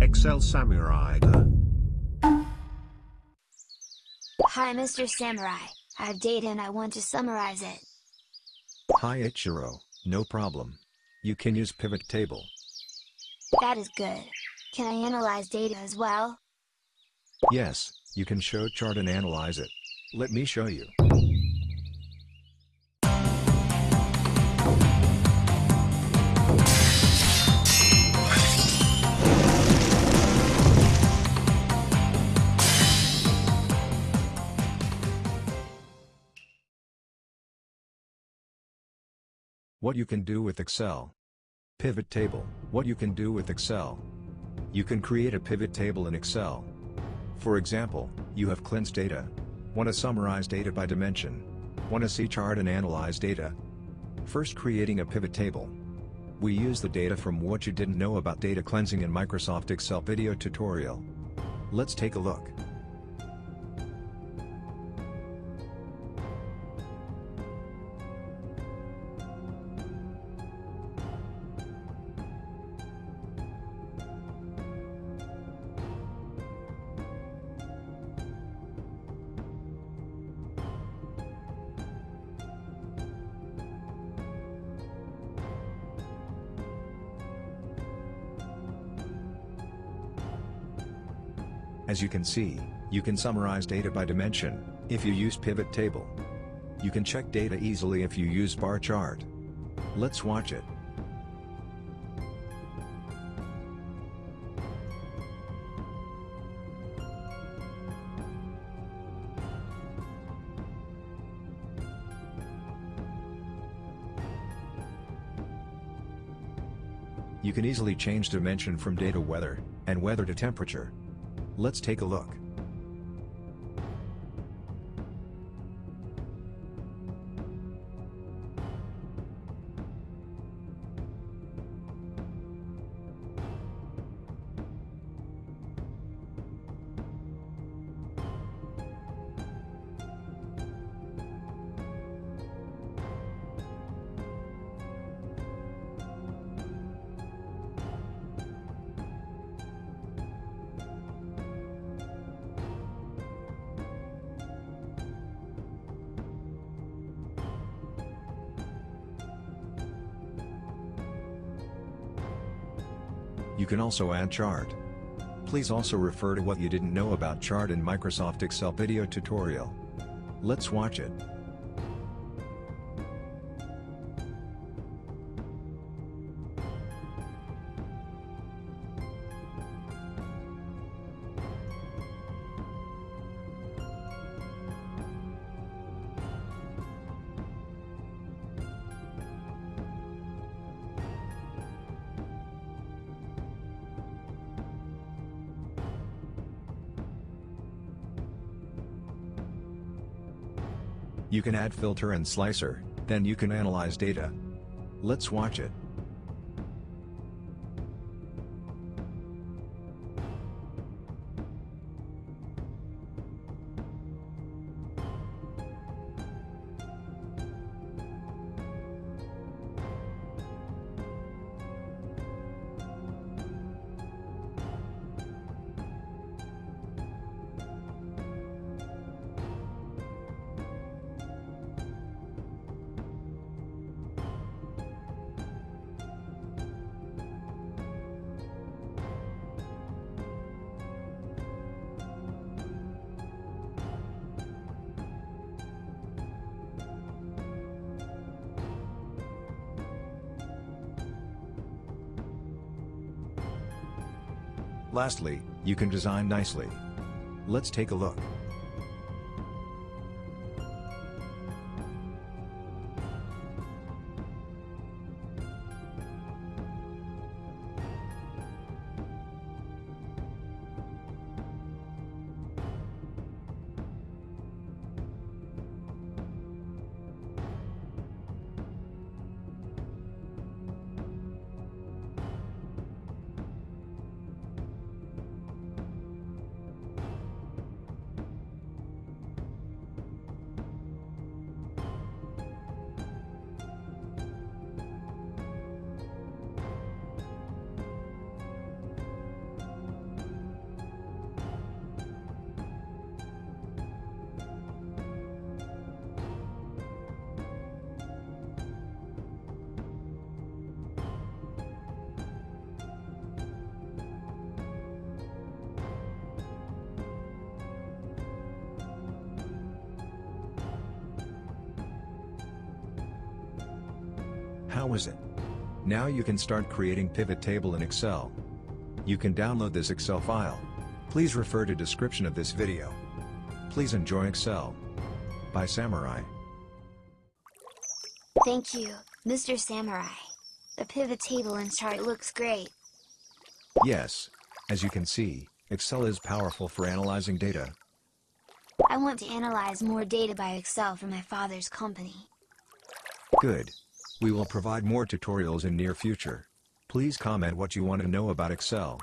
Excel Samurai. Hi Mr. Samurai, I have data and I want to summarize it. Hi Ichiro, no problem. You can use pivot table. That is good. Can I analyze data as well? Yes, you can show chart and analyze it. Let me show you. What you can do with Excel. Pivot table, what you can do with Excel. You can create a pivot table in Excel. For example, you have cleansed data. Want to summarize data by dimension. Want to see chart and analyze data. First creating a pivot table. We use the data from what you didn't know about data cleansing in Microsoft Excel video tutorial. Let's take a look. As you can see, you can summarize data by dimension, if you use pivot table. You can check data easily if you use bar chart. Let's watch it. You can easily change dimension from data weather, and weather to temperature. Let's take a look. You can also add chart. Please also refer to what you didn't know about chart in Microsoft Excel video tutorial. Let's watch it. You can add filter and slicer, then you can analyze data. Let's watch it. Lastly, you can design nicely. Let's take a look. How was it? Now you can start creating pivot table in Excel. You can download this Excel file. Please refer to description of this video. Please enjoy Excel. By Samurai. Thank you, Mr. Samurai. The pivot table and chart looks great. Yes. As you can see, Excel is powerful for analyzing data. I want to analyze more data by Excel for my father's company. Good. We will provide more tutorials in near future. Please comment what you want to know about Excel.